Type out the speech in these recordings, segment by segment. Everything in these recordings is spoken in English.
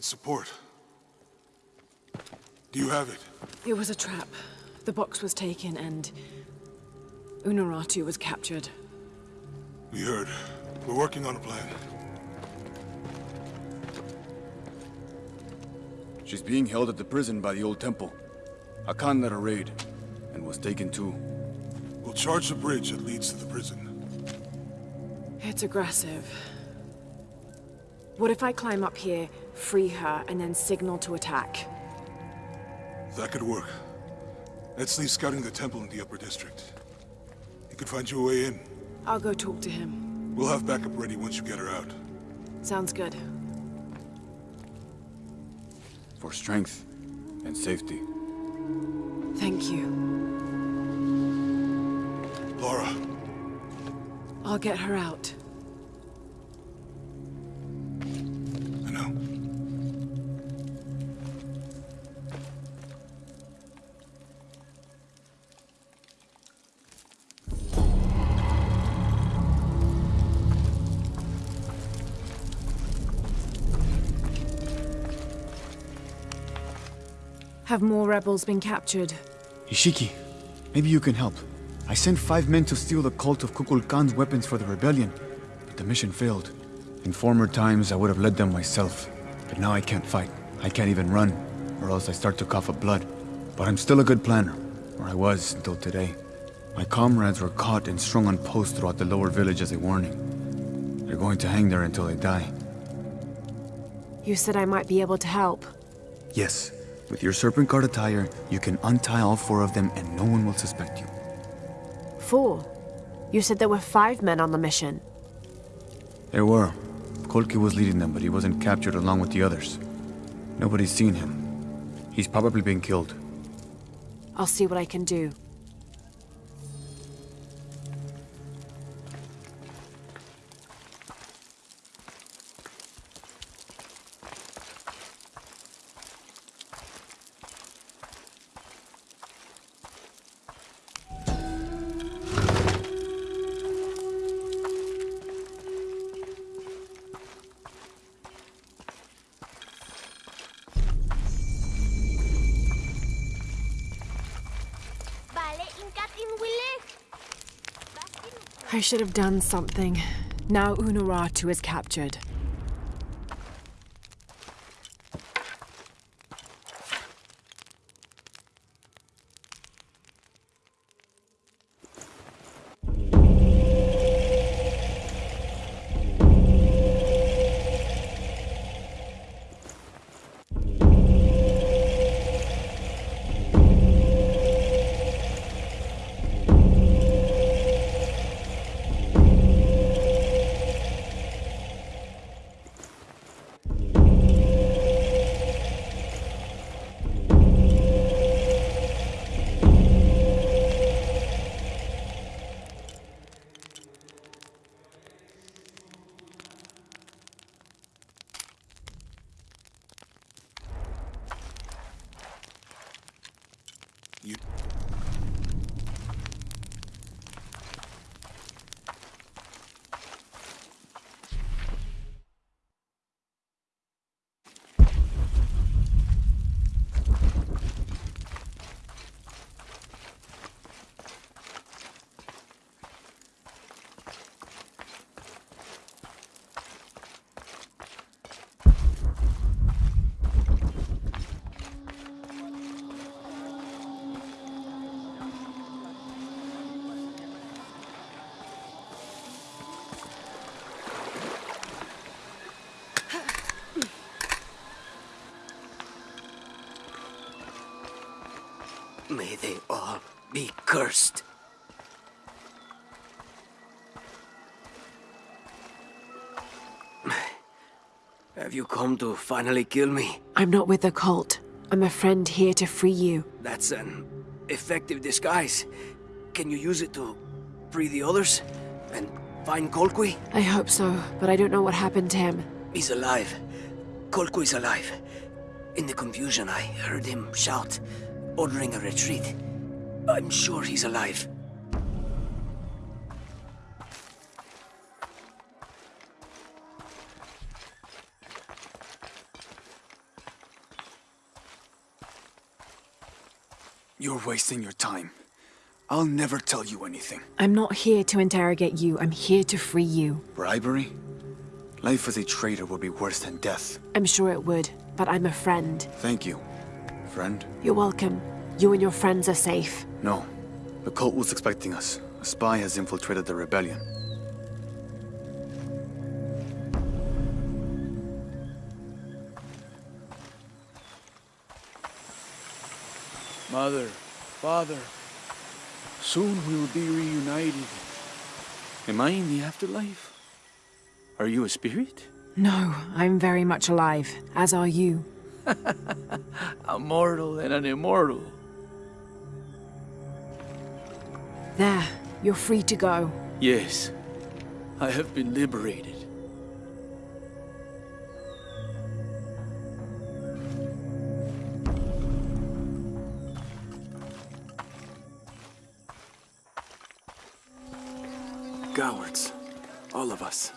they could provide support. Do you have it? It was a trap. The box was taken and... Unuratu was captured. We heard. We're working on a plan. She's being held at the prison by the old temple. Hakan led a raid, and was taken too. We'll charge the bridge that leads to the prison. It's aggressive. What if I climb up here, free her, and then signal to attack? That could work. Let's leave scouting the temple in the upper district. He could find you a way in. I'll go talk to him. We'll have backup ready once you get her out. Sounds good. For strength and safety. Thank you. Lara, I'll get her out. Have more rebels been captured? Ishiki, maybe you can help. I sent five men to steal the cult of Kukulkan's weapons for the rebellion, but the mission failed. In former times, I would have led them myself, but now I can't fight. I can't even run, or else I start to cough up blood. But I'm still a good planner, or I was until today. My comrades were caught and strung on posts throughout the lower village as a warning. They're going to hang there until they die. You said I might be able to help. Yes, with your serpent guard attire, you can untie all four of them and no one will suspect you. Four? You said there were five men on the mission. There were. Kolki was leading them, but he wasn't captured along with the others. Nobody's seen him. He's probably been killed. I'll see what I can do. I should have done something. Now Unuratu is captured. Have you come to finally kill me? I'm not with the cult. I'm a friend here to free you. That's an effective disguise. Can you use it to free the others? And find Kolkwi? I hope so, but I don't know what happened to him. He's alive. Kolkwi's alive. In the confusion, I heard him shout, ordering a retreat. I'm sure he's alive. You're wasting your time. I'll never tell you anything. I'm not here to interrogate you. I'm here to free you. Bribery? Life as a traitor would be worse than death. I'm sure it would, but I'm a friend. Thank you, friend. You're welcome. You and your friends are safe. No. The cult was expecting us. A spy has infiltrated the rebellion. Mother, father, soon we will be reunited. Am I in the afterlife? Are you a spirit? No, I'm very much alive, as are you. A mortal and an immortal. There, you're free to go. Yes, I have been liberated. Cowards. All of us.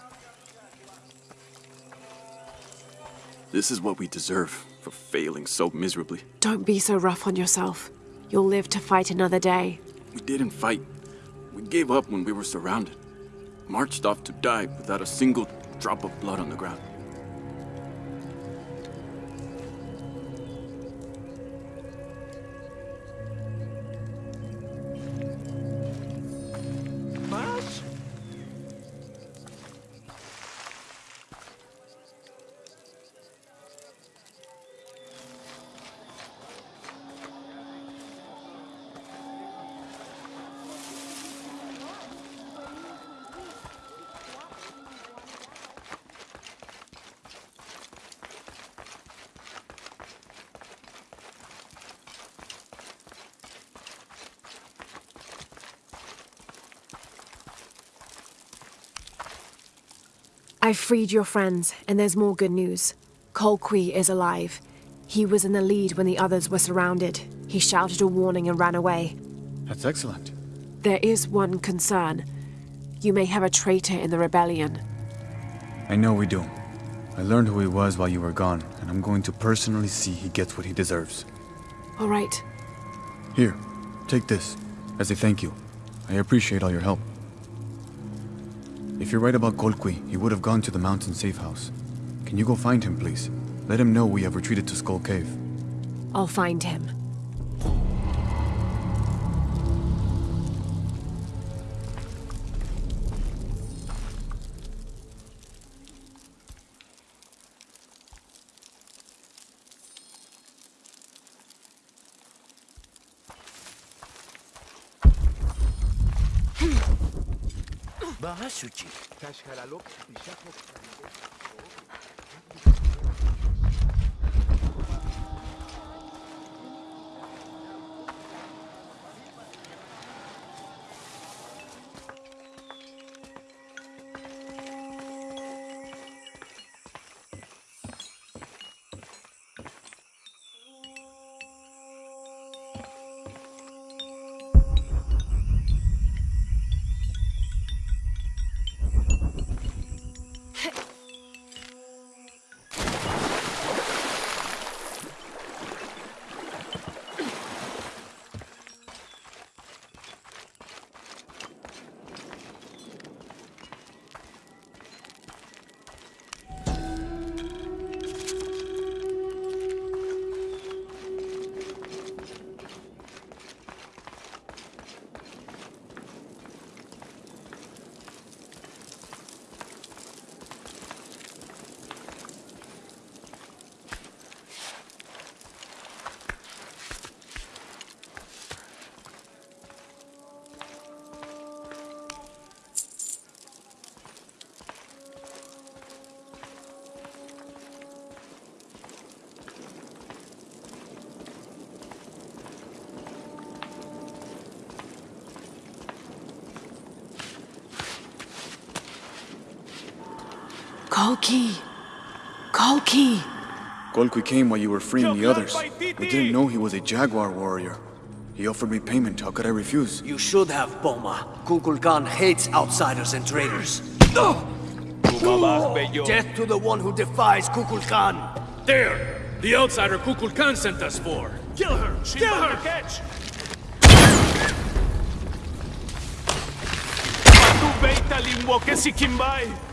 This is what we deserve for failing so miserably. Don't be so rough on yourself. You'll live to fight another day. We didn't fight. We gave up when we were surrounded. Marched off to die without a single drop of blood on the ground. I've freed your friends, and there's more good news. Colqui is alive. He was in the lead when the others were surrounded. He shouted a warning and ran away. That's excellent. There is one concern. You may have a traitor in the rebellion. I know we do. I learned who he was while you were gone, and I'm going to personally see he gets what he deserves. All right. Here, take this, as a thank you. I appreciate all your help. If you're right about Colqui, he would have gone to the mountain safe house. Can you go find him, please? Let him know we have retreated to Skull Cave. I'll find him. Suu Kyi. Kalki! Kalki! Golki came while you were freeing the others. We didn't know he was a Jaguar warrior. He offered me payment, how could I refuse? You should have, Boma. Kukulkan hates outsiders and traitors. Death to the one who defies Kukulkan. There! The outsider Kukulkan sent us for! Kill her! She Kill her! Catch! Kimbai!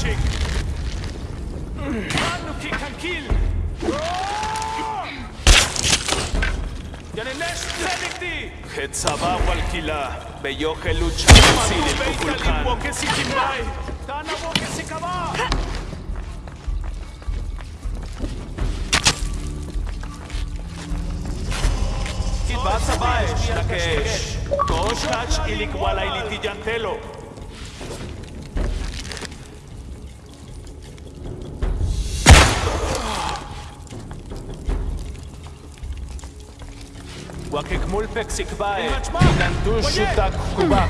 Launching. Ranuki can kill. חצבה וולקילה, ביוכל לוצ'אנסי לפוקולקן. דנה ווקסי קבע! Vas a baix, Nakesh. Koshach y Likwala y Litigiantelo. וכגמול פקסיק באי, ננטו שותק חובה.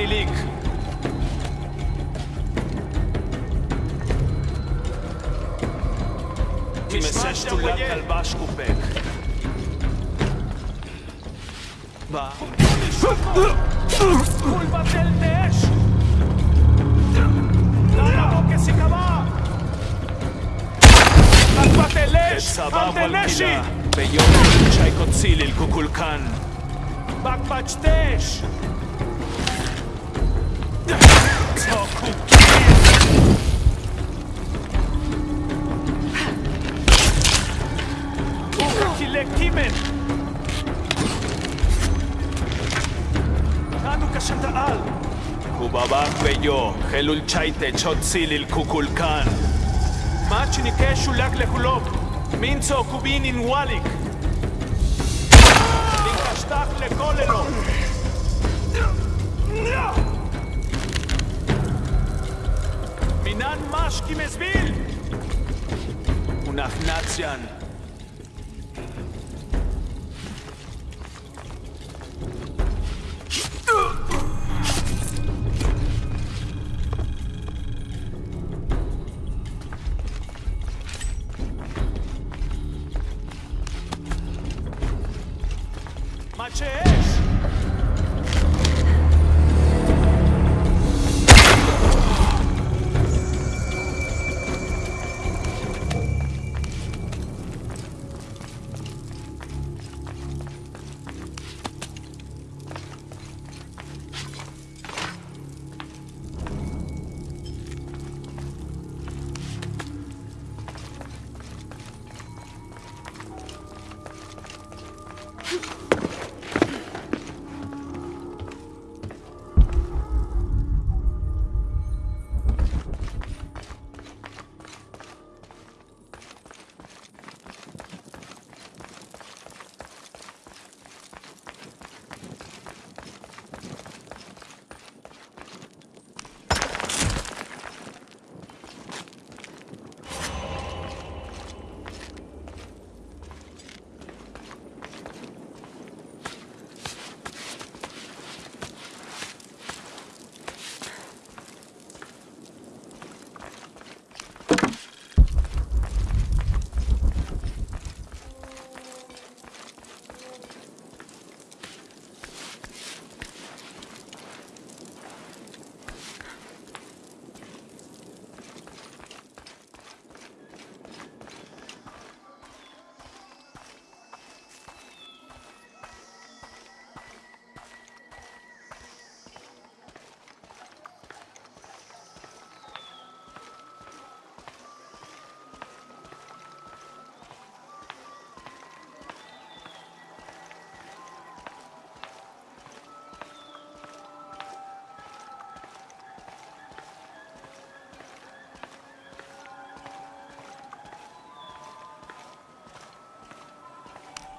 Johnny League. Messer sulla calva scupec. Va. Culpa del Daesh! למה לא כסיכמה? אדמת אלש! אל תלשי! ביום צ'ייקו ציליל קוקולקן. בקבץ' תש! ביו, חלול צ'ייטה צ'וציל אל קוקולקן. מאצ'ניקה שולק לחולוב. מינצו קובינין וואליק. נקשטח לקוללו. מינן משקי מזביל. ונחנציאן.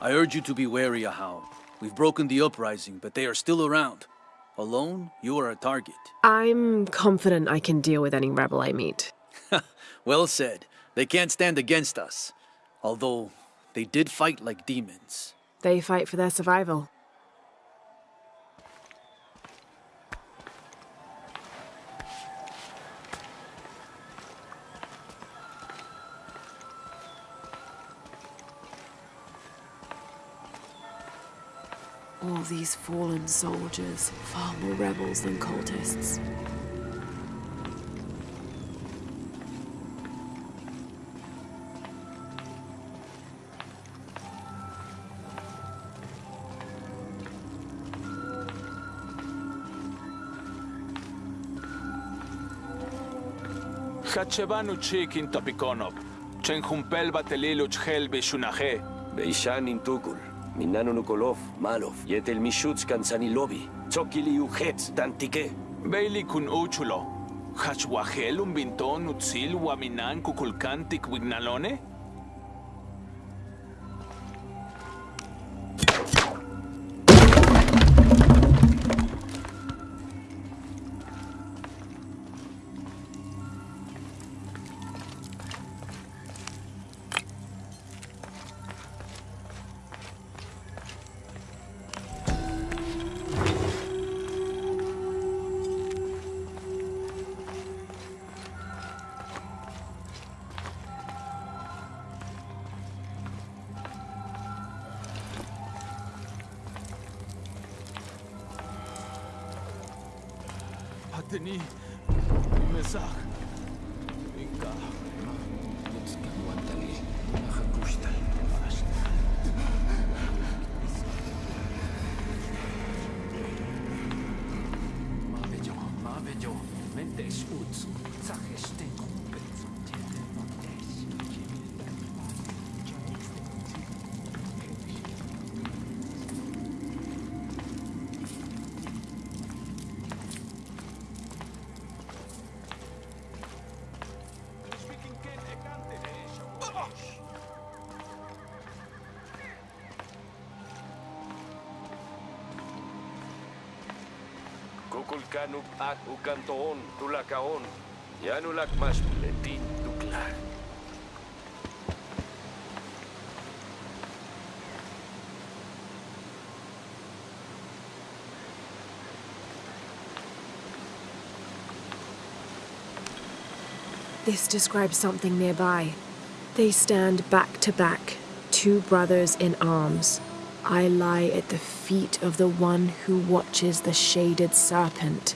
I urge you to be wary, Ahau. We've broken the uprising, but they are still around. Alone, you are a target. I'm confident I can deal with any rebel I meet. Well said. They can't stand against us. Although, they did fight like demons. They fight for their survival. All these fallen soldiers, far more rebels than cultists. Hachebanu chikin topikonop. Chenjumpel bateliluch helbi shunaje. Beishan intukul, minano nukolov, malov, yetel mishuts kansanilobi, tsokili ujetz tantike. Bailey kun uchulo. Hachwahel un binton utzil waminan kukulkantik wignalone? Ak ukantoon, tulakaon. Yanulak mas tuklar. This describes something nearby. They stand back to back, two brothers in arms. I lie at the feet of the one who watches the shaded serpent.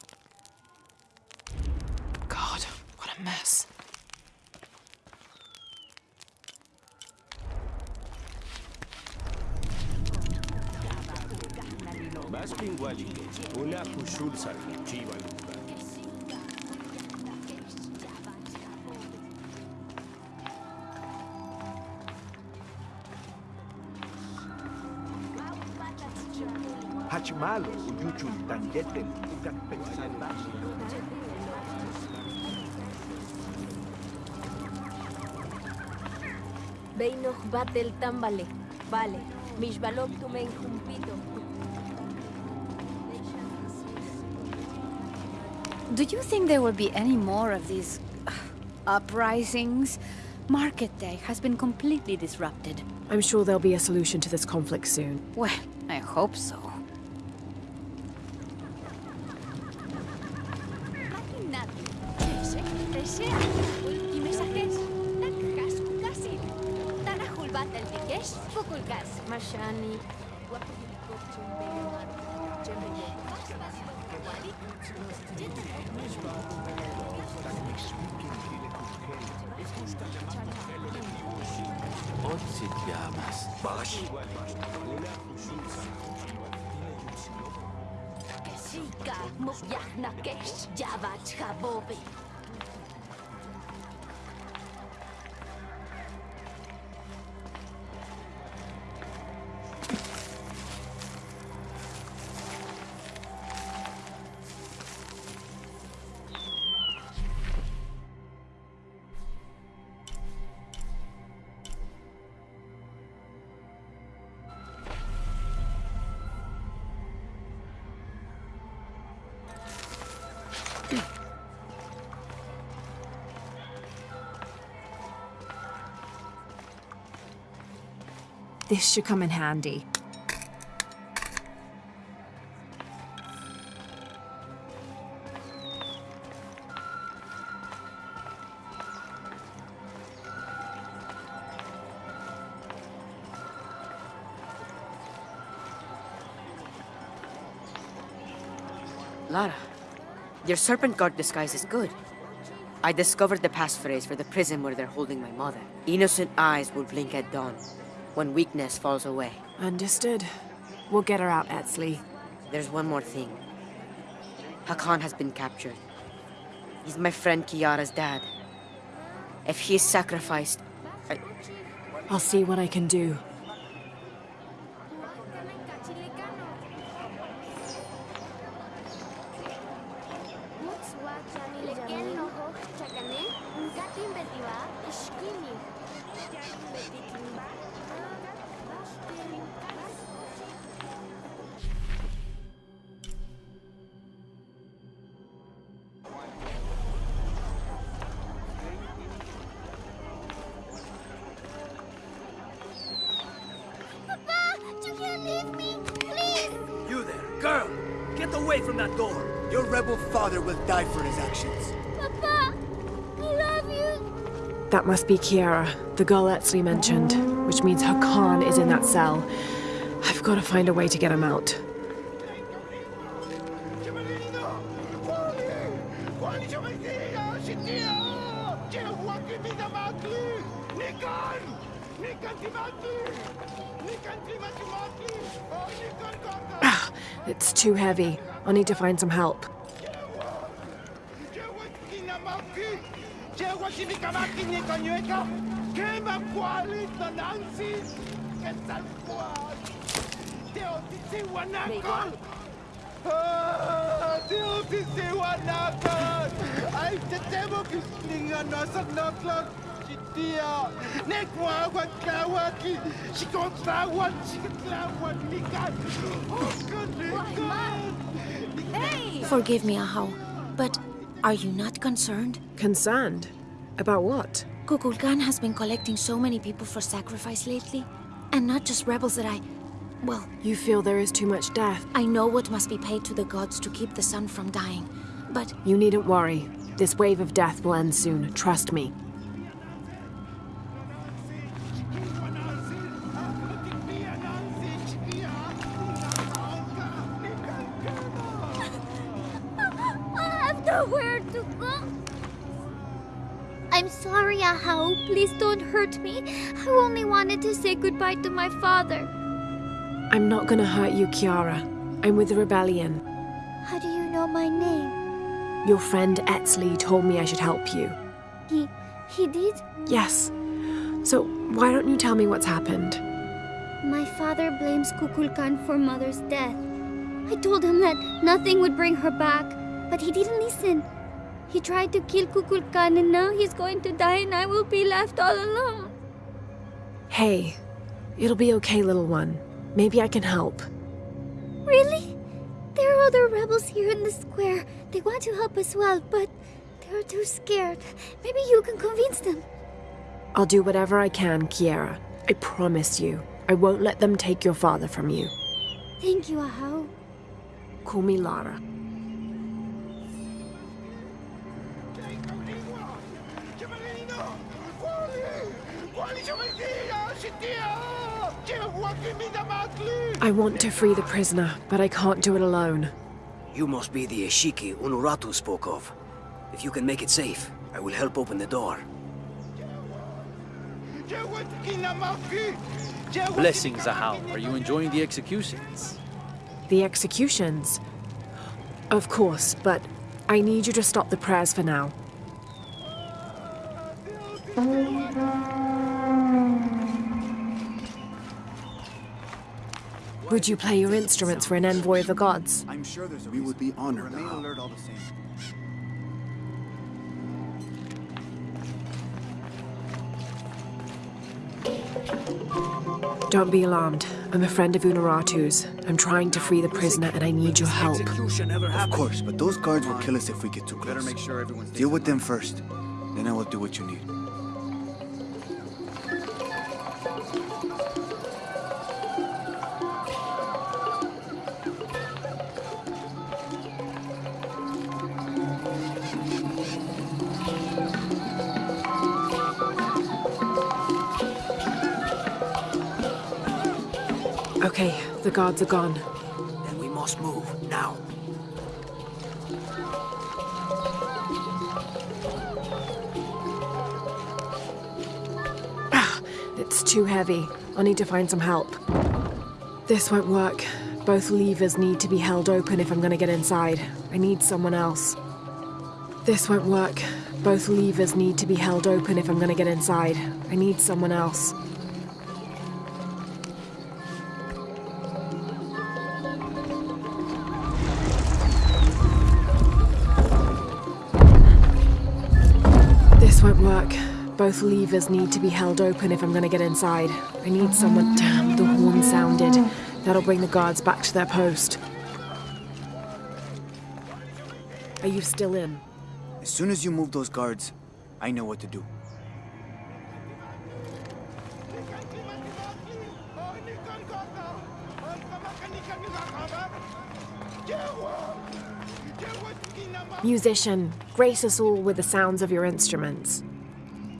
Beinoch batel tambale. Vale. Mishbalok tumen jumpito. Do you think there will be any more of these uh, uprisings? Market Day has been completely disrupted. I'm sure there'll be a solution to this conflict soon. Well, I hope so. This should come in handy. Lara, your serpent guard disguise is good. I discovered the passphrase for the prison where they're holding my mother. Innocent eyes will blink at dawn, when weakness falls away. Understood. We'll get her out, Etzli. There's one more thing. Hakan has been captured. He's my friend Kiara's dad. If he is sacrificed, I... I'll see what I can do. Be Kiara, the girl Etzli mentioned, which means Hakan is in that cell. I've got to find a way to get him out. It's too heavy. I'll need to find some help. Ay, tetemo kislinga no sa noklok. Sitia, nekwa wakawaki, shikotrawan, shikitlawan, nikan. Oh, good, nikan. Forgive me, Ahau, but are you not concerned? Concerned? About what? Kukulkan has been collecting so many people for sacrifice lately. And not just rebels that I... Well, You feel there is too much death? I know what must be paid to the gods to keep the sun from dying. But You needn't worry. This wave of death will end soon, trust me. Please don't hurt me. I only wanted to say goodbye to my father. I'm not gonna hurt you, Kiara. I'm with the rebellion. How do you know my name? Your friend Etzli told me I should help you. He... he did? Yes. So, why don't you tell me what's happened? My father blames Kukulkan for Mother's death. I told him that nothing would bring her back, but he didn't listen. He tried to kill Kukulkan and now he's going to die and I will be left all alone. Hey, it'll be okay, little one. Maybe I can help. Really? There are other rebels here in the square. They want to help as well, but they're too scared. Maybe you can convince them. I'll do whatever I can, Kiara. I promise you. I won't let them take your father from you. Thank you, Ahau. Call me Lara. I want to free the prisoner, but I can't do it alone. You must be the Ishiki Unuratu spoke of. If you can make it safe, I will help open the door. Blessings, Ahau. Are you enjoying the executions? The executions? Of course, but I need you to stop the prayers for now. Would you play your instruments for an envoy of the gods? I'm sure there's a reason. We would be honored, Remain alert all the same. Don't be alarmed. I'm a friend of Unuratu's. I'm trying to free the prisoner and I need your help. Of course, but those guards will kill us if we get too Better close. make sure everyone's Deal with them first. Then I will do what you need. Okay, the guards are gone. Then we must move, now. Ah, it's too heavy. I'll need to find some help. This won't work. Both levers need to be held open if I'm gonna get inside. I need someone else. This won't work. Both levers need to be held open if I'm gonna get inside. I need someone else. Both levers need to be held open if I'm gonna get inside. I need someone. Damn, the horn sounded. That'll bring the guards back to their post. Are you still in? As soon as you move those guards, I know what to do. Musician, grace us all with the sounds of your instruments.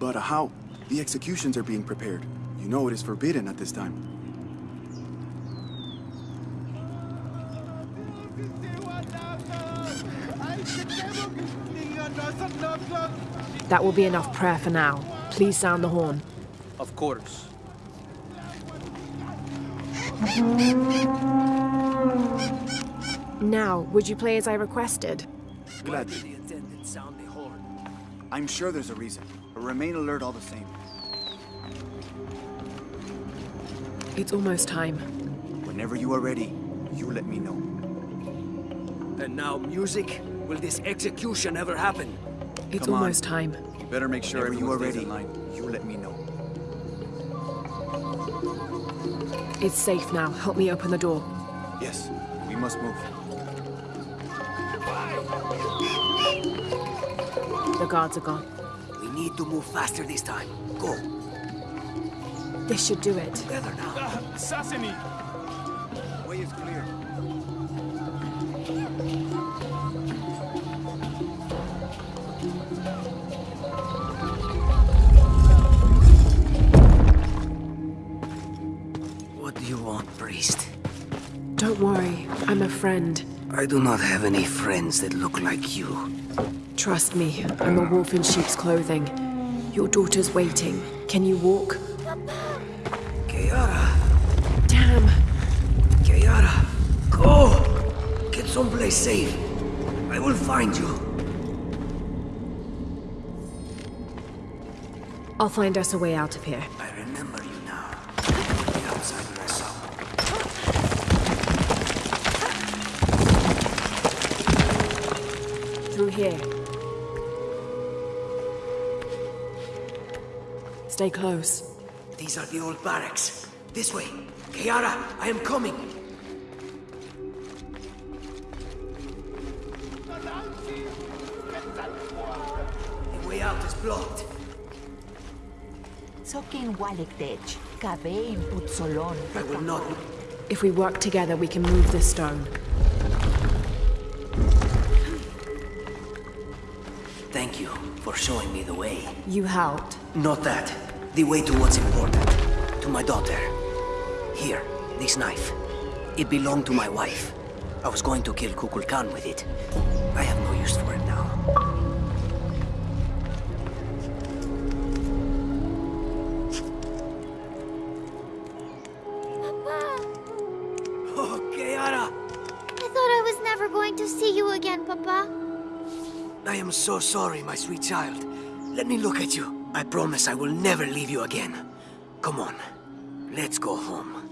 But uh, how? The executions are being prepared. You know it is forbidden at this time. That will be enough prayer for now. Please sound the horn. Of course. Now, would you play as I requested? Gladly. The attendant sound the horn. I'm sure there's a reason. But remain alert all the same. It's almost time. Whenever you are ready, you let me know. And now music? Will this execution ever happen? It's Come on. almost time. You better make sure Whenever you are ready, line. you let me know. It's safe now. Help me open the door. Yes, we must move. The guards are gone. We need to move faster this time. Go. This should do it. Together now. Ah, Assassini! Way is clear. What do you want, priest? Don't worry. I'm a friend. I do not have any friends that look like you. Trust me. I'm a wolf in sheep's clothing. Your daughter's waiting. Can you walk? Kiara, Damn. Kiara, go! Get someplace safe. I will find you. I'll find us a way out of here. I remember you now. Outsider I. Through here. Stay close. These are the old barracks. This way. Kiara, I am coming. The way out is blocked. Sokin Walektech, Kabein Utsolon. I will not. If we work together, we can move this stone. Thank you for showing me the way. You helped. Not that. The way to what's important. To my daughter. Here, this knife. It belonged to my wife. I was going to kill Kukulkan with it. I have no use for it now. Papa! Oh, Kiara! I thought I was never going to see you again, Papa. I am so sorry, my sweet child. Let me look at you. I promise I will never leave you again. Come on, let's go home.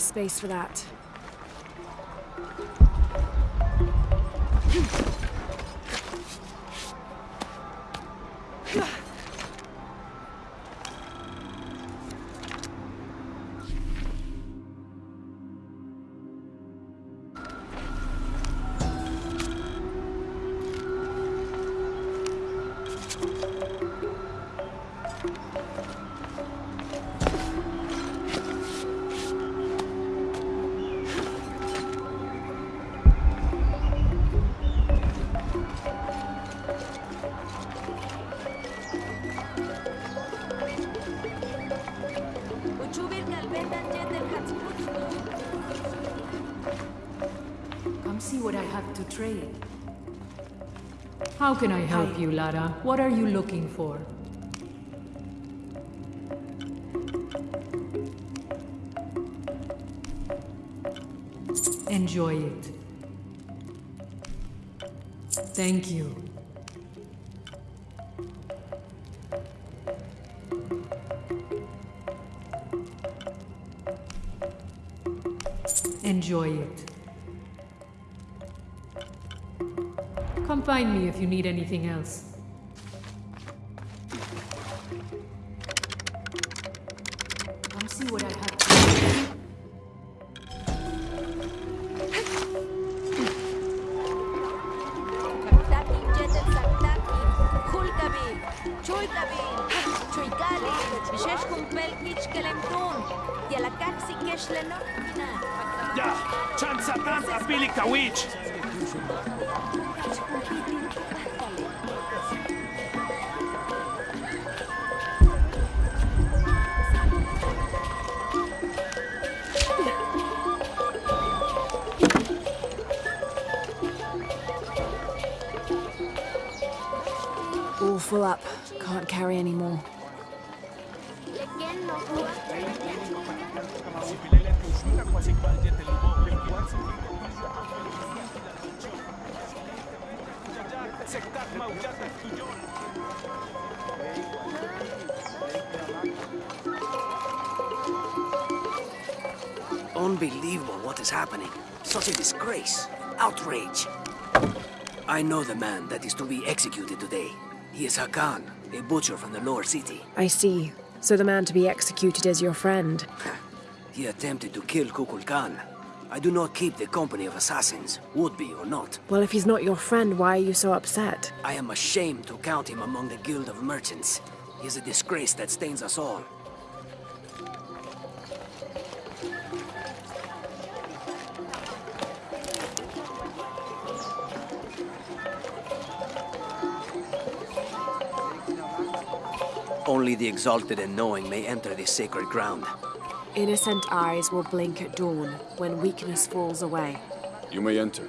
Space for that. Can I help you, Lara? What are you looking for? Enjoy it. Thank you. Enjoy it. Find me if you need anything else. I know the man that is to be executed today. He is Hakan, a butcher from the lower city. I see. So the man to be executed is your friend. He attempted to kill Kukul Kukulkan. I do not keep the company of assassins, would be or not. Well, if he's not your friend, why are you so upset? I am ashamed to count him among the Guild of Merchants. He is a disgrace that stains us all. Only the exalted and knowing may enter this sacred ground. Innocent eyes will blink at dawn when weakness falls away. You may enter.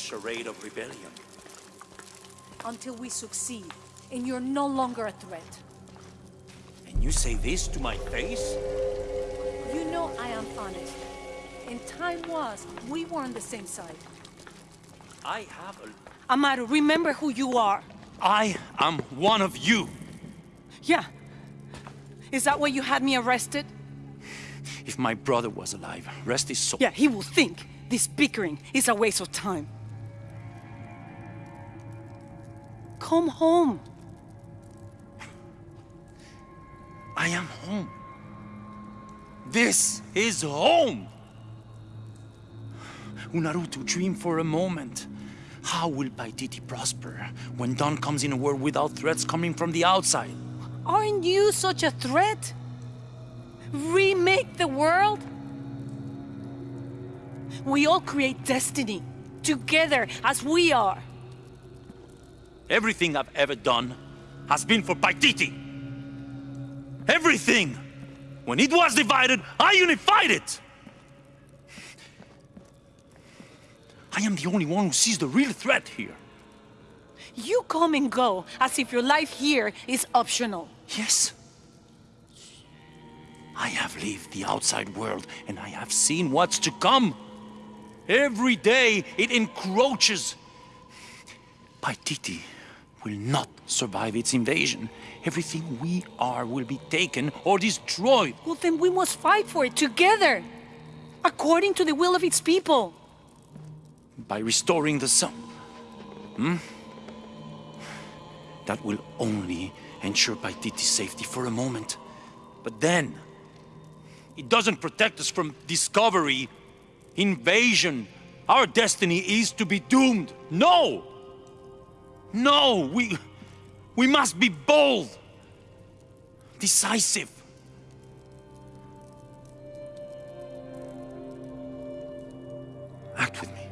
Charade of rebellion? Until we succeed, and you're no longer a threat. And you say this to my face? You know I am honest. And time was, we were on the same side. I have a... Amaru, remember who you are. I am one of you. Yeah. Is that why you had me arrested? If my brother was alive, rest his soul. Yeah, he will think this bickering is a waste of time. Come home. I am home. This is home! Unuratu, dream for a moment. How will Paititi prosper when Dawn comes in a world without threats coming from the outside? Aren't you such a threat? Remake the world? We all create destiny, together as we are. Everything I've ever done has been for Paititi. Everything! When it was divided, I unified it! I am the only one who sees the real threat here. You come and go as if your life here is optional. Yes. I have lived the outside world and I have seen what's to come. Every day it encroaches. Paititi will not survive its invasion. Everything we are will be taken or destroyed. Well, then we must fight for it together, according to the will of its people. By restoring the sun. Hmm? That will only ensure Paititi's safety for a moment. But then, it doesn't protect us from discovery, invasion. Our destiny is to be doomed. No! No! We... We must be bold! Decisive! Act with me.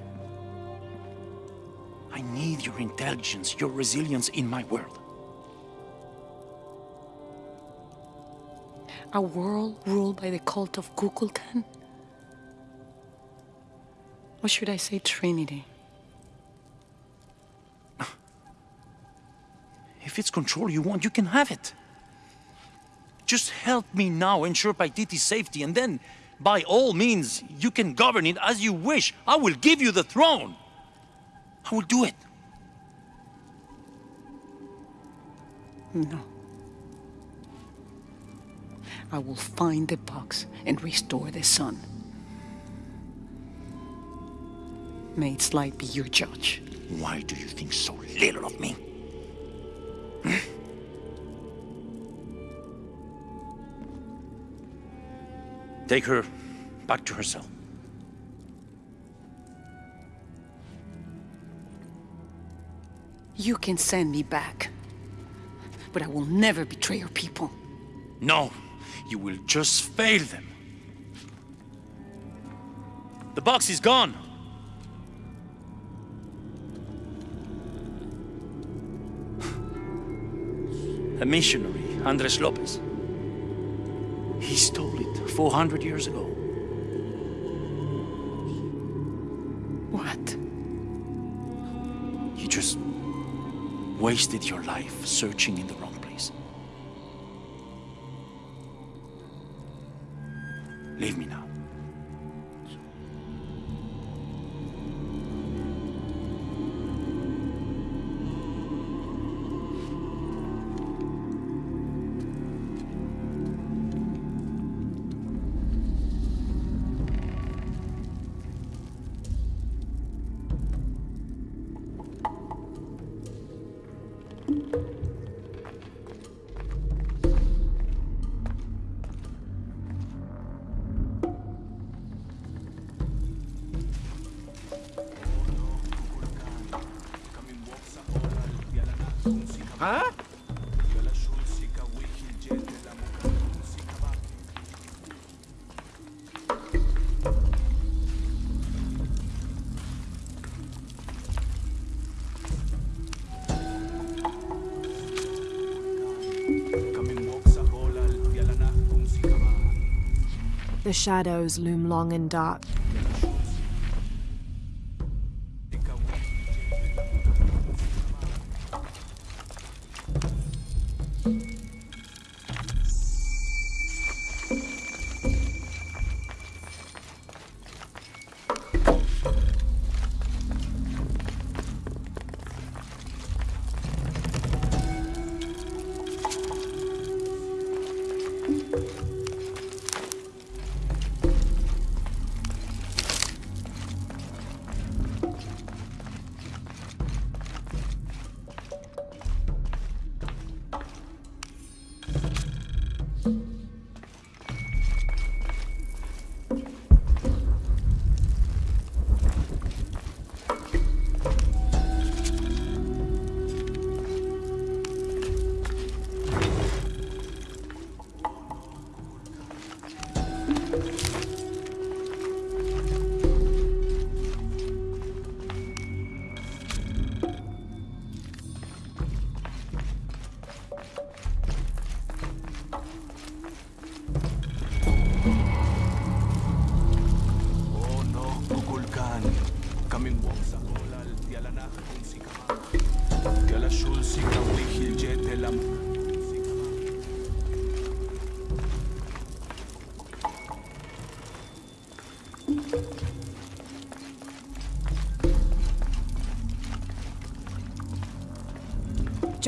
I need your intelligence, your resilience in my world. A world ruled by the cult of Kukulkan? Or should I say Trinity? It's control you want, you can have it. Just help me now ensure Paititi's safety, and then, by all means, you can govern it as you wish. I will give you the throne. I will do it. No. I will find the box and restore the sun. May its light be your judge. Why do you think so little of me? Take her back to her cell. You can send me back, but I will never betray your people. No, you will just fail them. The box is gone. A missionary, Andres Lopez. He stole it 400 years ago. What? You just wasted your life searching in the wrong The shadows loom long and dark.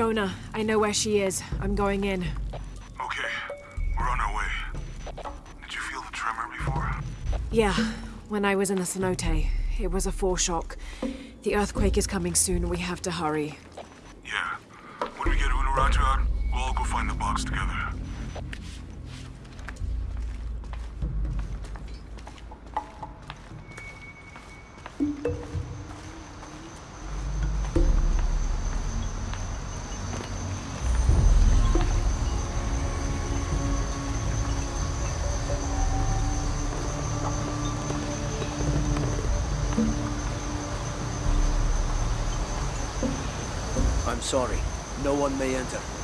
Jonah, I know where she is. I'm going in. Okay, we're on our way. Did you feel the tremor before? Yeah, when I was in the cenote. It was a foreshock. The earthquake is coming soon. We have to hurry. Yeah. When we get Unuratu out, we'll all go find the box together. Sorry. No one may enter.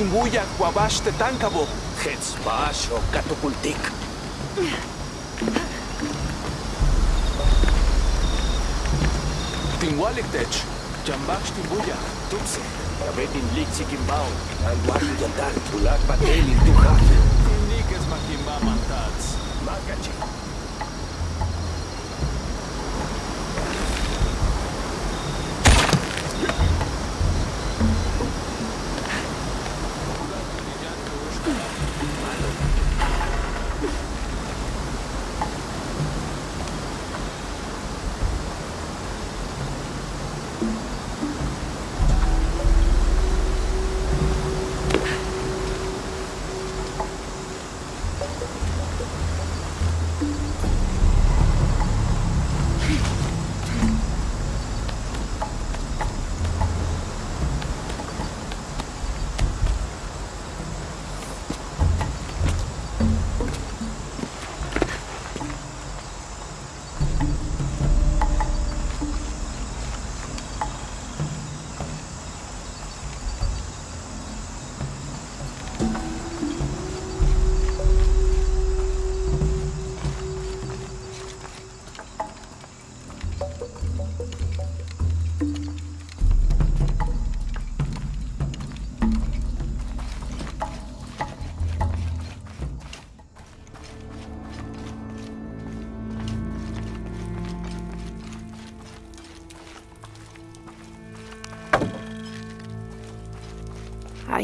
Timbuya, Huabash, Tetancabo. Hetzbash o Catucultic. Timwaliktech, Jambash, Timbuya, Tupse. Abetin Lixi Kimbao, Anguari Yandar, Tulak Patel, Intujaje.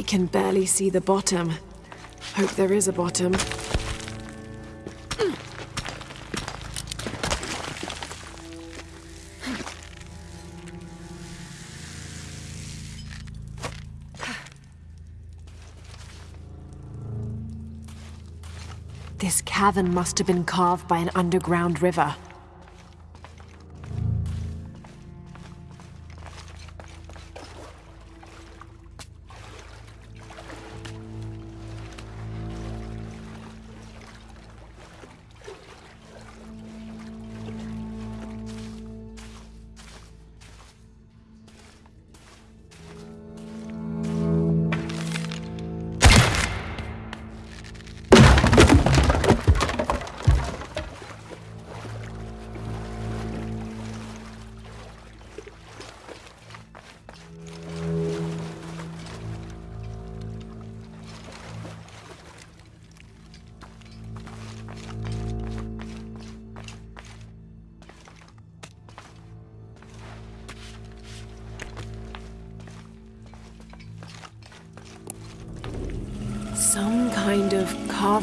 Can barely see the bottom. Hope there is a bottom. This cavern must have been carved by an underground river.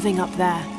Carving up there. There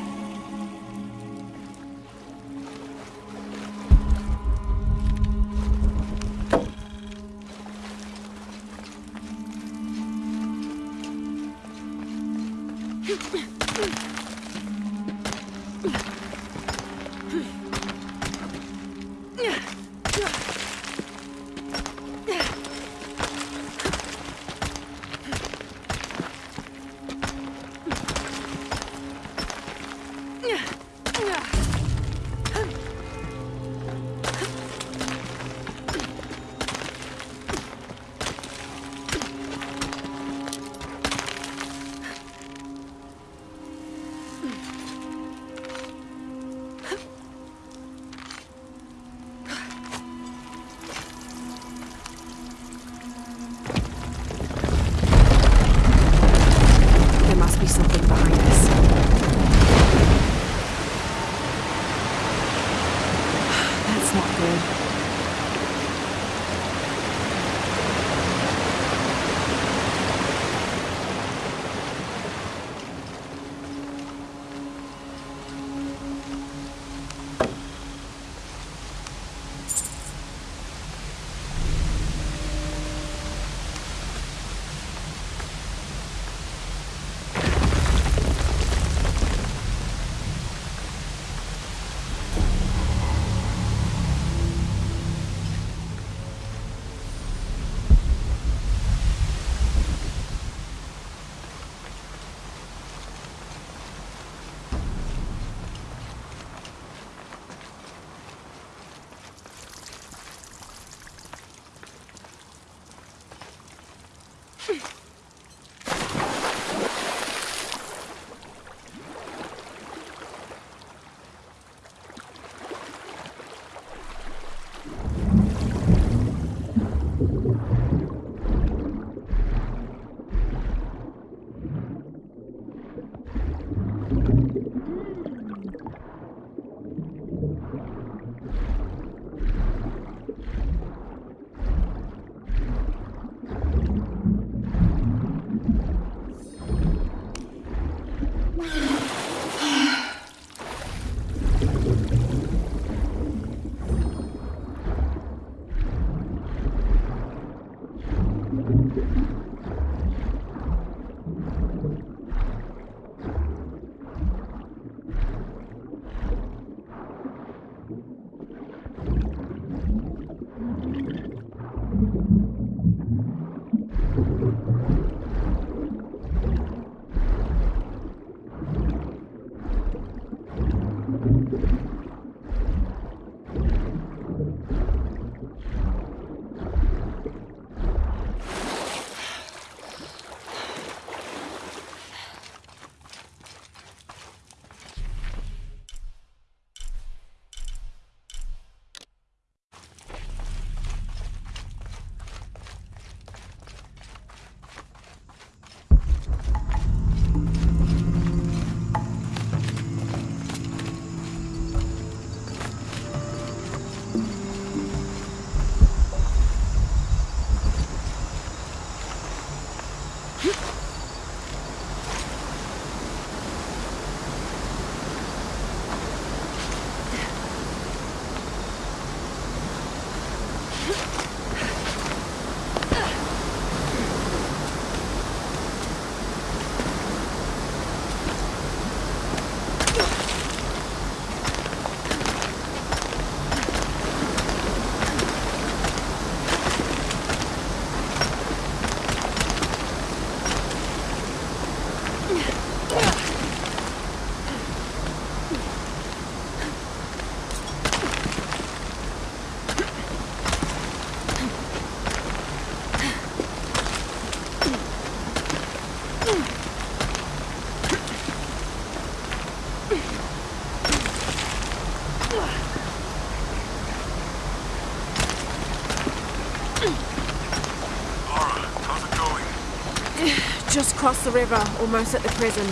Crossed the river, almost at the prison.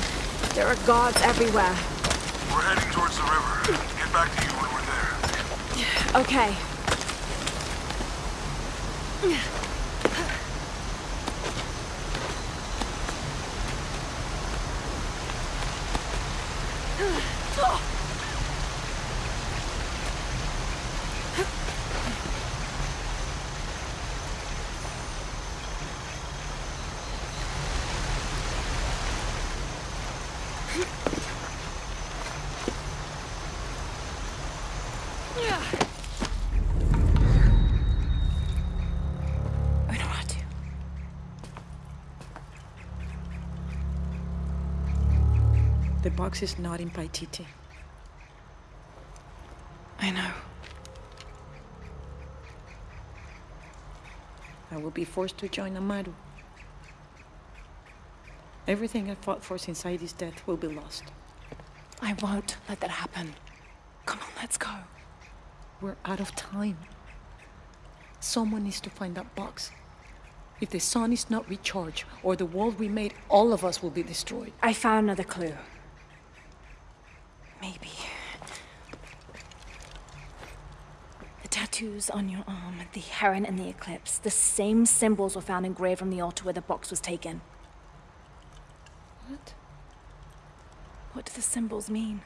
There are guards everywhere. We're heading towards the river. Get back to you when we're there. Okay. The box is not in Paititi. I know. I will be forced to join Amaru. Everything I fought for since Heidi's death will be lost. I won't let that happen. Come on, let's go. We're out of time. Someone needs to find that box. If the sun is not recharged, or the world we made, all of us will be destroyed. I found another clue. Maybe. The tattoos on your arm, the heron and the eclipse, the same symbols were found engraved on the altar where the box was taken. What? What do the symbols mean?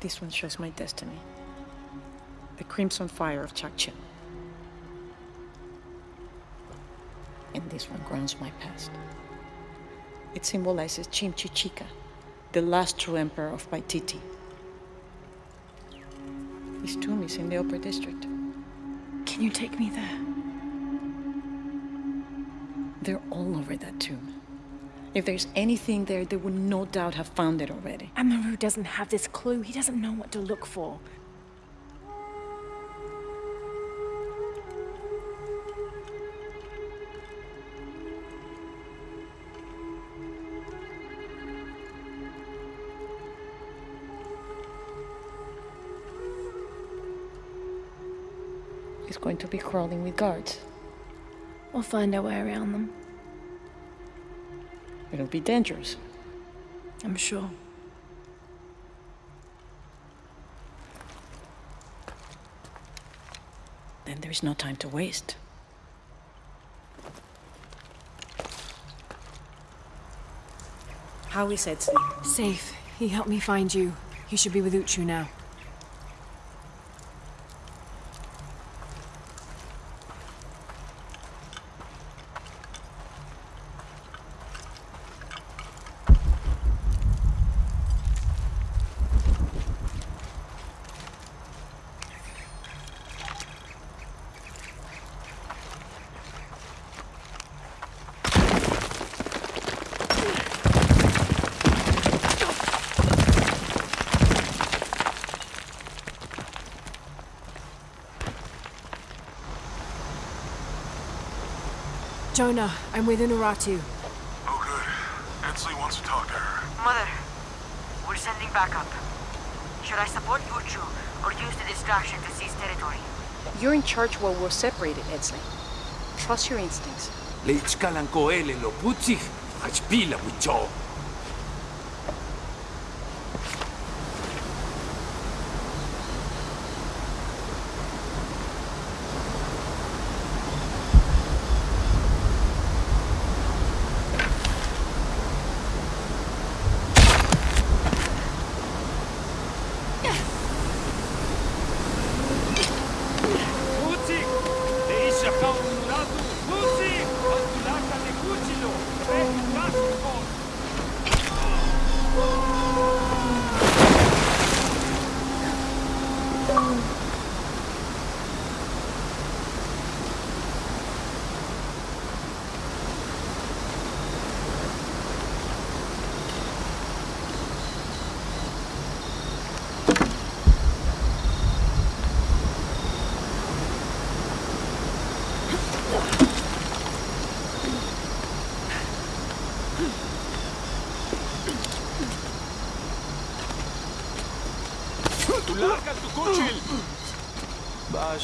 This one shows my destiny. The crimson fire of Chak Chel. And this one grounds my past. It symbolizes Chimchichica, the last true emperor of Paititi. His tomb is in the upper district. Can you take me there? They're all over that tomb. If there's anything there, they would no doubt have found it already. Amaru doesn't have this clue. He doesn't know what to look for. Going to be crawling with guards. We'll find our way around them. It'll be dangerous. I'm sure. Then there's no time to waste. How is Etzli? Safe. He helped me find you. He should be with Uchu now. Jonah, I'm with Unuratu. Oh, good. Etzli wants to talk to her. Mother, we're sending backup. Should I support Uchu or use the distraction to seize territory? You're in charge while we're separated, Etzli. Trust your instincts. Leitskalan koele lo putzig, achpila wicho.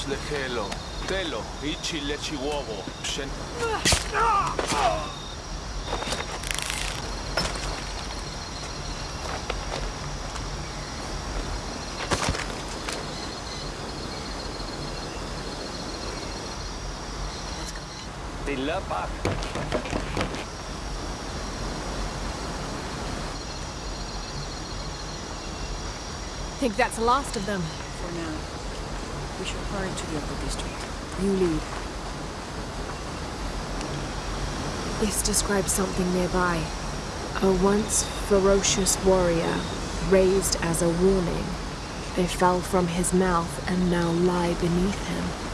Bash lehelo, telo, ichi lechi wobo, shen... Tilapak. Think that's the last of them. Should hurry to the upper district. You lead. This describes something nearby. A once ferocious warrior, raised as a warning. They fell from his mouth and now lie beneath him.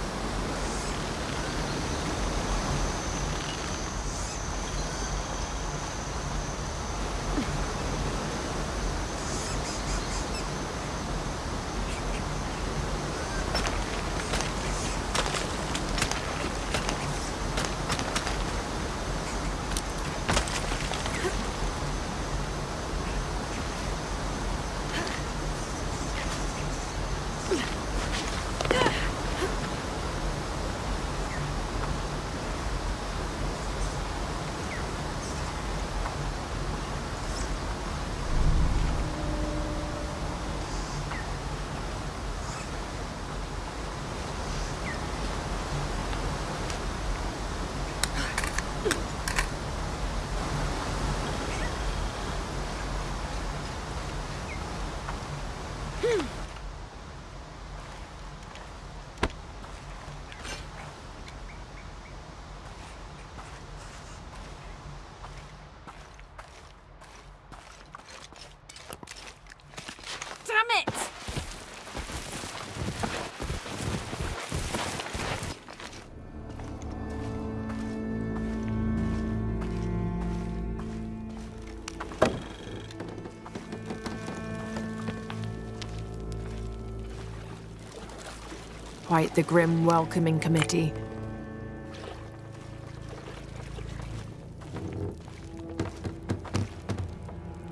Quite the grim welcoming committee.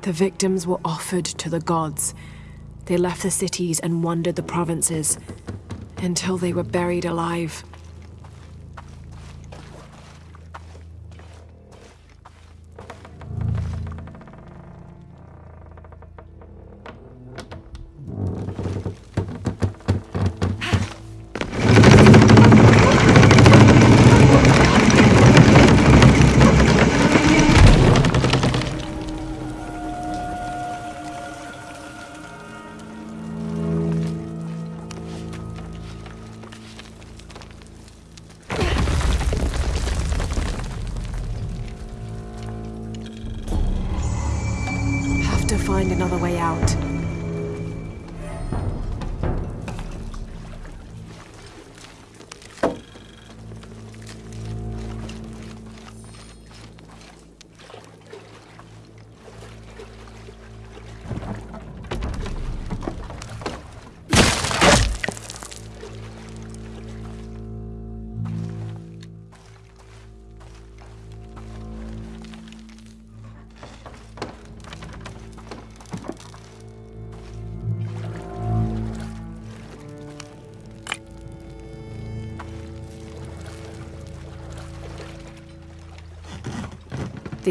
The victims were offered to the gods. They left the cities and wandered the provinces until they were buried alive.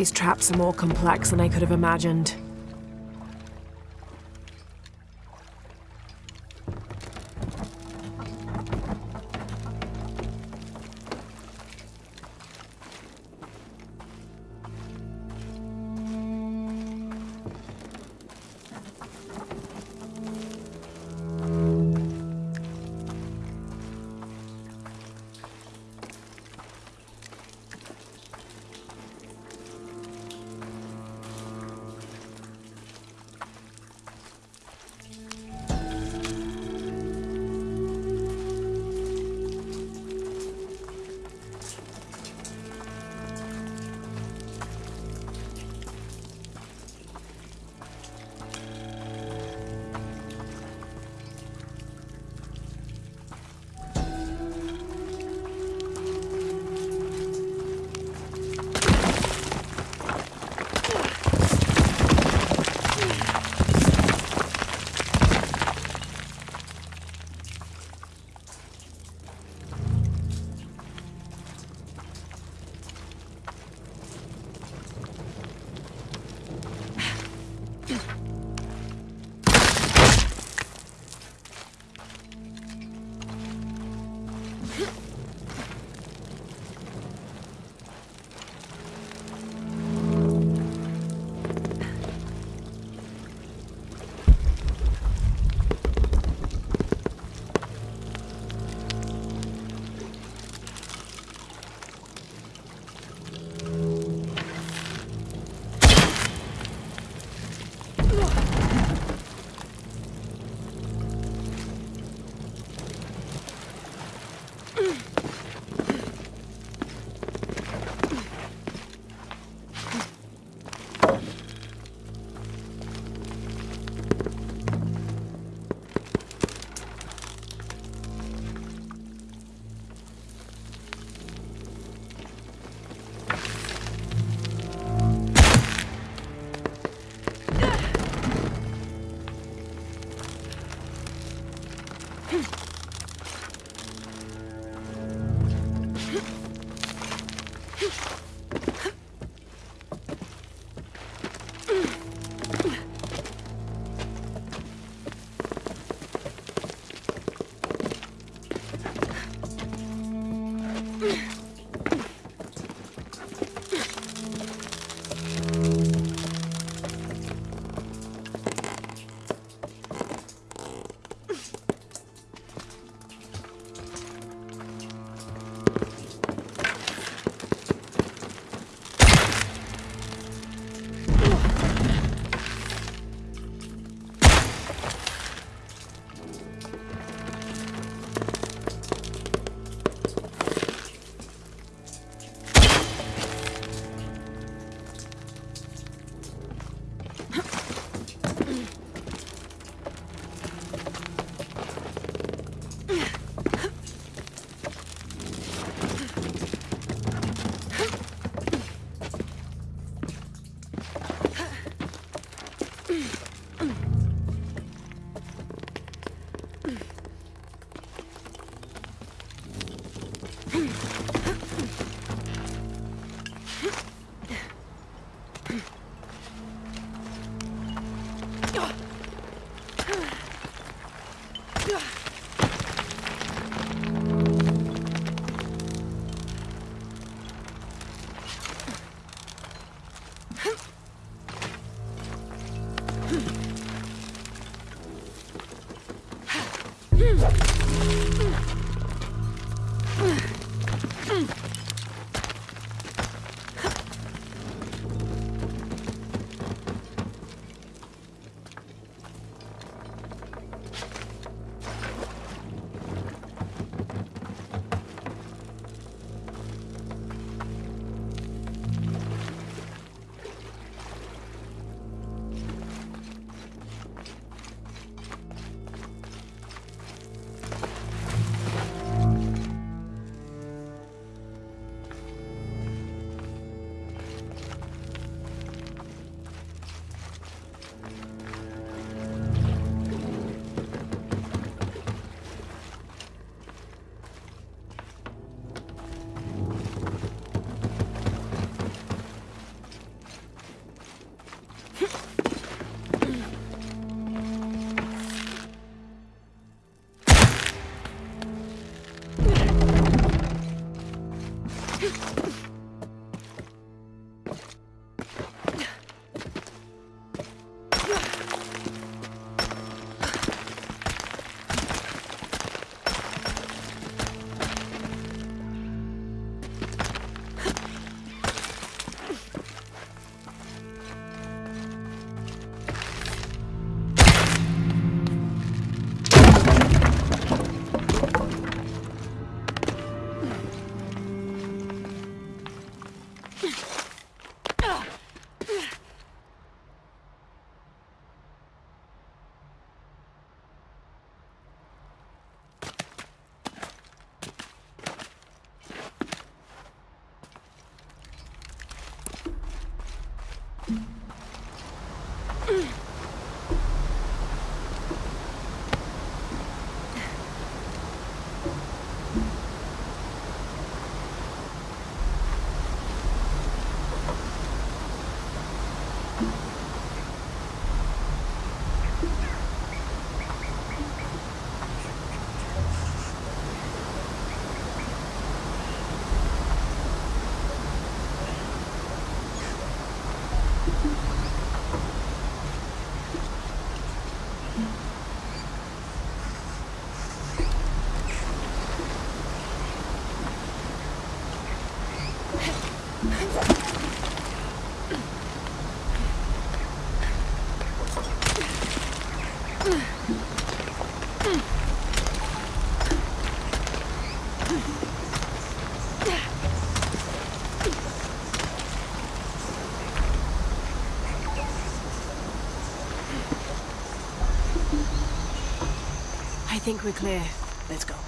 These traps are more complex than I could have imagined. Think we're clear. Let's go.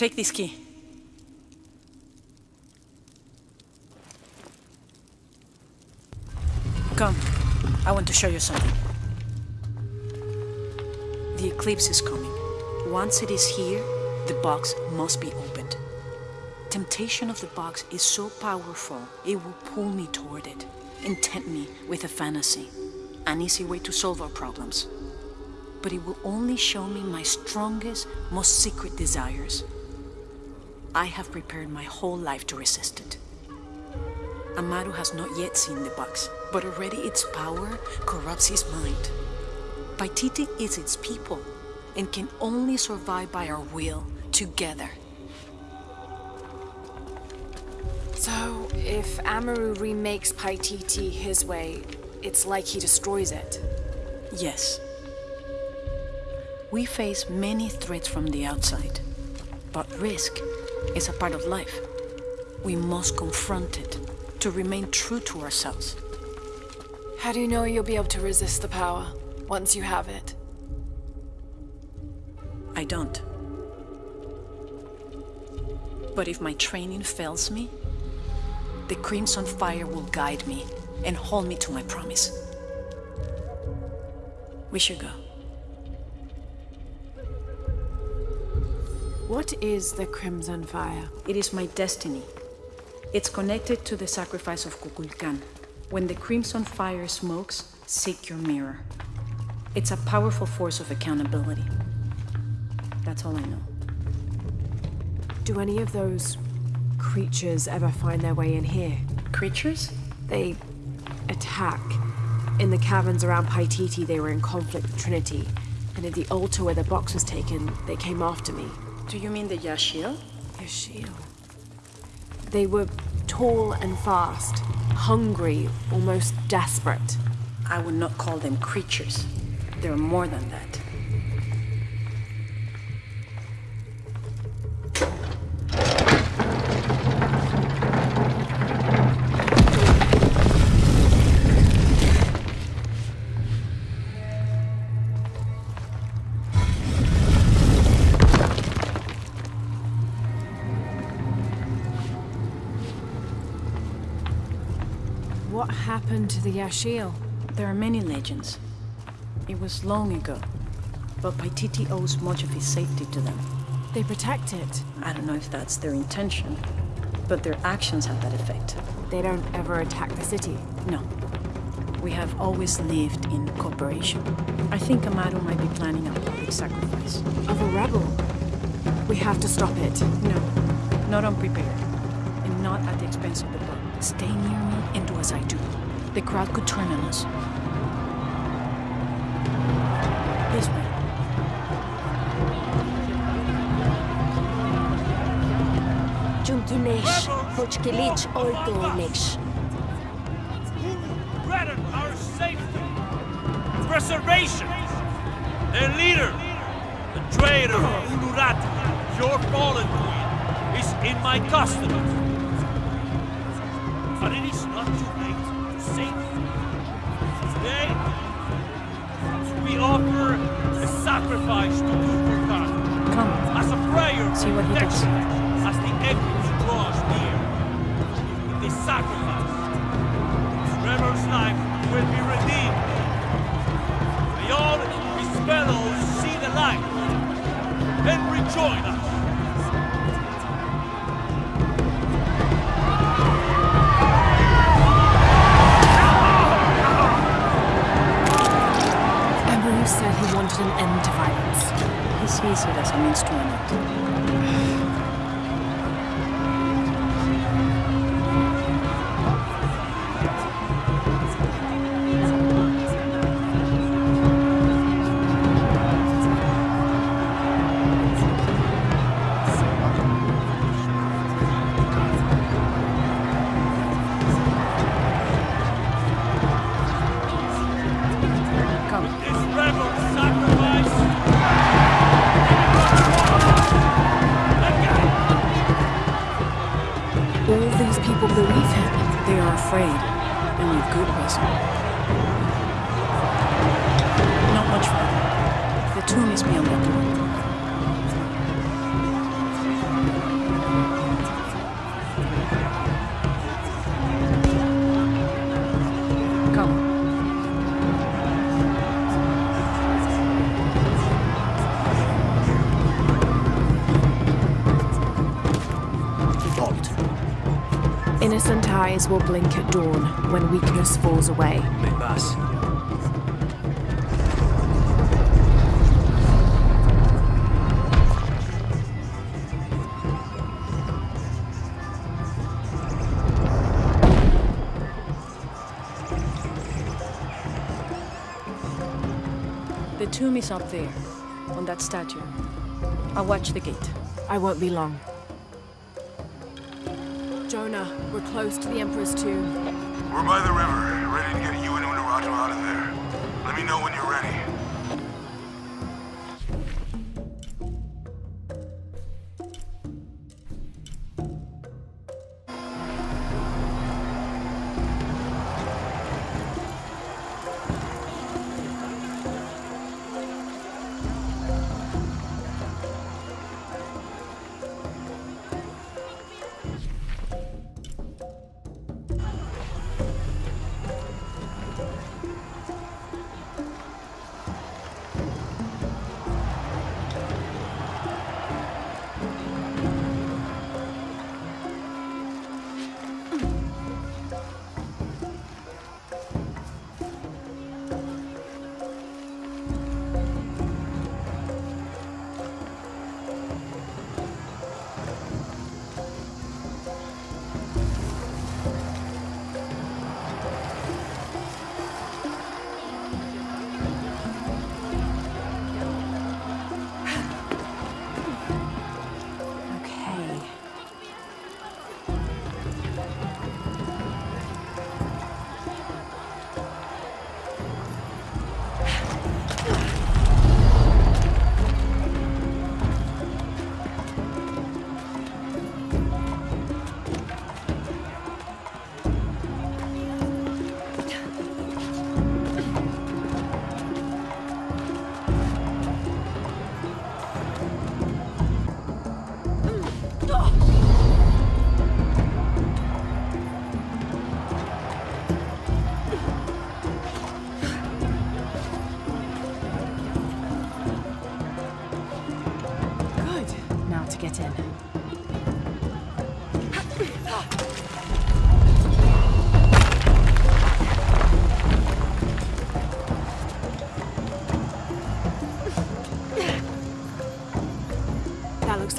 Take this key. Come. I want to show you something. The eclipse is coming. Once it is here, the box must be opened. Temptation of the box is so powerful, it will pull me toward it and tempt me with a fantasy, an easy way to solve our problems. But it will only show me my strongest, most secret desires. I have prepared my whole life to resist it. Amaru has not yet seen the box, but already its power corrupts his mind. Paititi is its people and can only survive by our will together. So, if Amaru remakes Paititi his way, it's like he destroys it. Yes. We face many threats from the outside, but risk is a part of life. We must confront it to remain true to ourselves. How do you know you'll be able to resist the power once you have it? I don't. But if my training fails me, the Crimson Fire will guide me and hold me to my promise. We should go. What is the Crimson Fire? It is my destiny. It's connected to the sacrifice of Kukulkan. When the Crimson Fire smokes, seek your mirror. It's a powerful force of accountability. That's all I know. Do any of those creatures ever find their way in here? Creatures? They attack. In the caverns around Paititi, they were in conflict with Trinity. And at the altar where the box was taken, they came after me. Do you mean the Yaaxil? Yaaxil. They were tall and fast, hungry, almost desperate. I would not call them creatures. They're more than that. To the Yaaxil? There are many legends. It was long ago, but Paititi owes much of his safety to them. They protect it. I don't know if that's their intention, but their actions have that effect. They don't ever attack the city. No. We have always lived in cooperation. I think Amaru might be planning a public sacrifice. Of a rebel? We have to stop it. No, not unprepared. And not at the expense of the boat. Stay near me and do as I do. The crowd could turn on us. This way. Junkinesh, Hochkilich, Oltoinesh. Threaten our safety, preservation. Their leader, the traitor Unuratu, your fallen queen, is in my custody. But it is Today, we offer a sacrifice to Kukulkan. Come. As a prayer See what he does. as the echoes draws near. With this sacrifice, Trevor's life will be redeemed. May all his fellows see the light and rejoin us. Afraid, and with good reason. Not much further. The tomb is beyond that door. Eyes will blink at dawn when weakness falls away. Me vas. The tomb is up there, on that statue. I'll watch the gate. I won't be long. We're close to the Emperor's tomb. We're by the river, ready to get you and Unuratu out of there. Let me know when you're ready.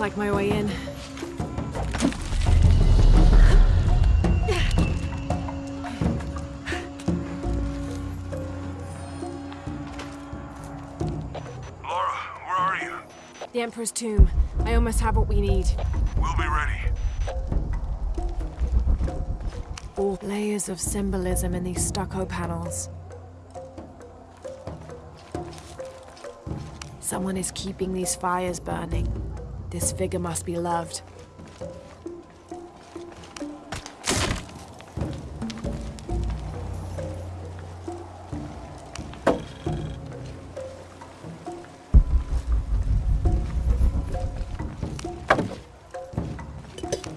Like my way in. Lara, where are you? The Emperor's tomb. I almost have what we need. We'll be ready. All layers of symbolism in these stucco panels. Someone is keeping these fires burning. This figure must be loved.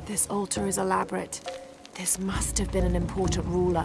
This altar is elaborate. This must have been an important ruler.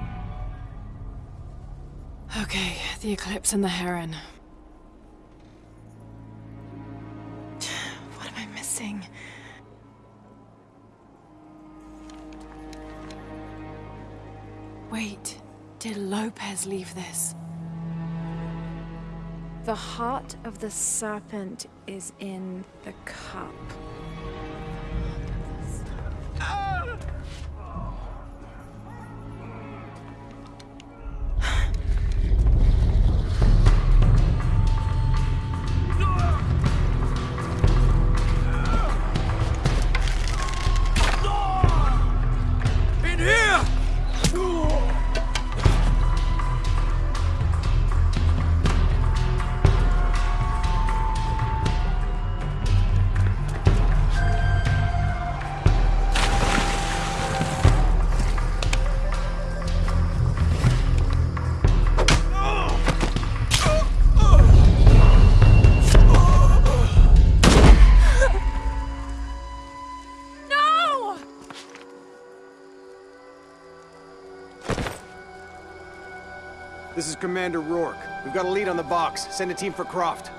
the eclipse and the heron. What am I missing? Wait, did Lopez leave this? The heart of the serpent is in the cup. Got a lead on the box. Send a team for Croft.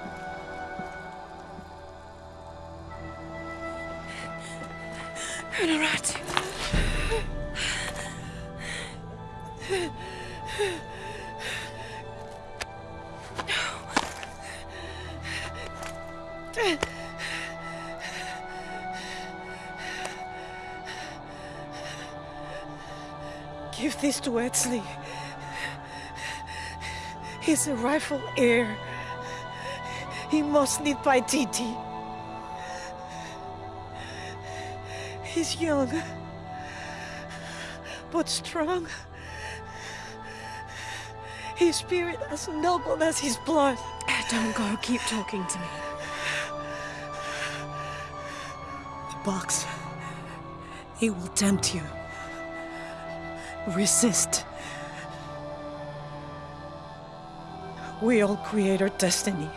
A rightful heir. He must lead Paititi. He's young, but strong. His spirit as noble as his blood. Don't go. Keep talking to me. The box. It will tempt you. Resist. We all create our destiny.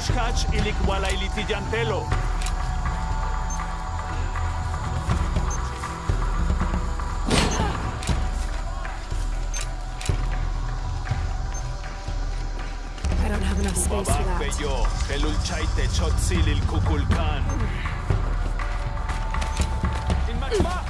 Josh don't have enough space Bello, Kukulkan. In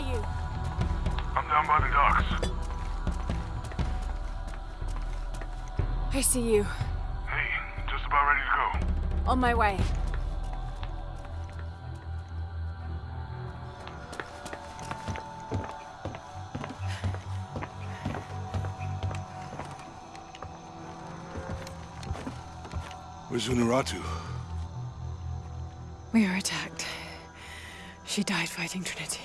you? I'm down by the docks. I see you. Hey, just about ready to go. On my way. Where's Unuratu? We were attacked. She died fighting Trinity.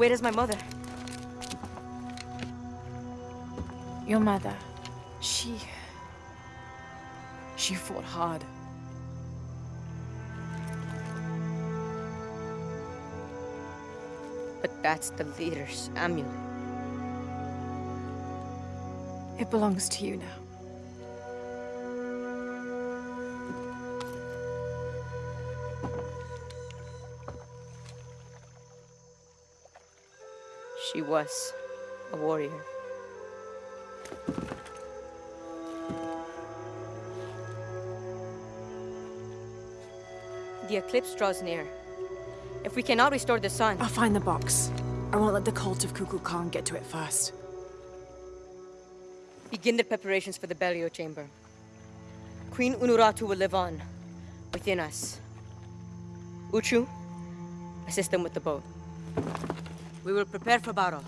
Where is my mother? Your mother. She. She fought hard. But that's the leader's amulet. It belongs to you now. Was a warrior. The eclipse draws near. If we cannot restore the sun... I'll find the box. I won't let the cult of Kukulkan Khan get to it first. Begin the preparations for the burial chamber. Queen Unuratu will live on, within us. Uchu, assist them with the boat. We will prepare for battle.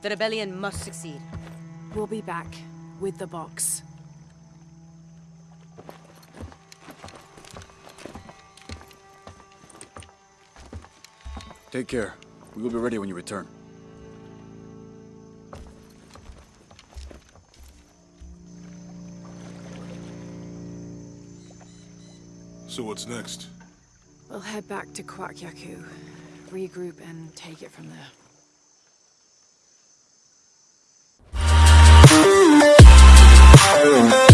The rebellion must succeed. We'll be back with the box. Take care. We will be ready when you return. So what's next? We'll head back to Kuwaq Yaku, regroup and take it from there. You.